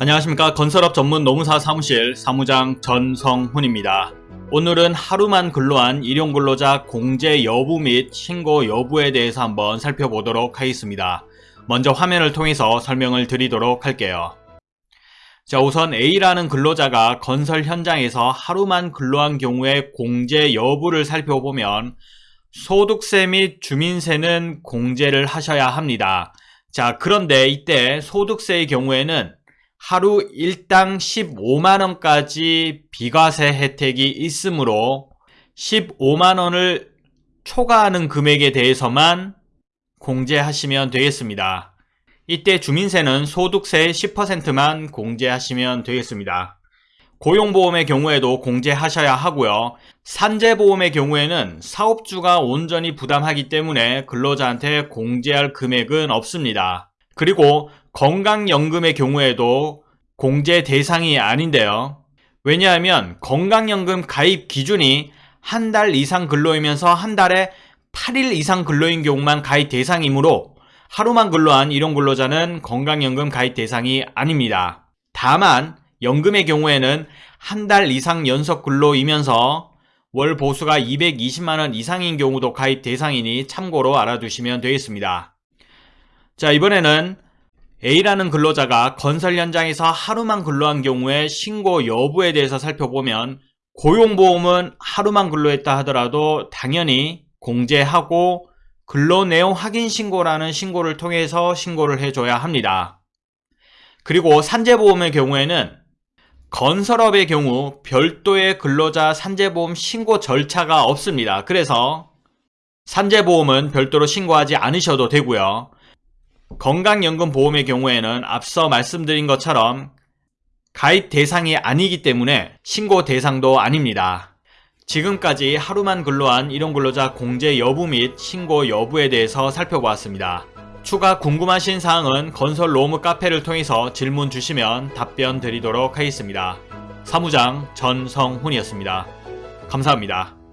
안녕하십니까 건설업 전문 노무사 사무실 사무장 전성훈입니다. 오늘은 하루만 근로한 일용근로자 공제 여부 및 신고 여부에 대해서 한번 살펴보도록 하겠습니다. 먼저 화면을 통해서 설명을 드리도록 할게요. 자 우선 A라는 근로자가 건설 현장에서 하루만 근로한 경우에 공제 여부를 살펴보면 소득세 및 주민세는 공제를 하셔야 합니다. 자 그런데 이때 소득세의 경우에는 하루 일당 15만원까지 비과세 혜택이 있으므로 15만원을 초과하는 금액에 대해서만 공제하시면 되겠습니다. 이때 주민세는 소득세 10%만 공제하시면 되겠습니다. 고용보험의 경우에도 공제하셔야 하고요. 산재보험의 경우에는 사업주가 온전히 부담하기 때문에 근로자한테 공제할 금액은 없습니다. 그리고 건강연금의 경우에도 공제 대상이 아닌데요. 왜냐하면 건강연금 가입 기준이 한 달 이상 근로이면서 한 달에 8일 이상 근로인 경우만 가입 대상이므로 하루만 근로한 일용 근로자는 건강연금 가입 대상이 아닙니다. 다만 연금의 경우에는 한 달 이상 연속 근로이면서 월 보수가 220만원 이상인 경우도 가입 대상이니 참고로 알아두시면 되겠습니다. 자 이번에는 A라는 근로자가 건설 현장에서 하루만 근로한 경우에 신고 여부에 대해서 살펴보면 고용보험은 하루만 근로했다 하더라도 당연히 공제하고 근로내용 확인 신고라는 신고를 통해서 신고를 해줘야 합니다. 그리고 산재보험의 경우에는 건설업의 경우 별도의 근로자 산재보험 신고 절차가 없습니다. 그래서 산재보험은 별도로 신고하지 않으셔도 되고요. 건강연금보험의 경우에는 앞서 말씀드린 것처럼 가입 대상이 아니기 때문에 신고 대상도 아닙니다. 지금까지 하루만 근로한 일용 근로자 공제 여부 및 신고 여부에 대해서 살펴보았습니다. 추가 궁금하신 사항은 건설 로무 카페를 통해서 질문 주시면 답변 드리도록 하겠습니다. 사무장 전성훈이었습니다. 감사합니다.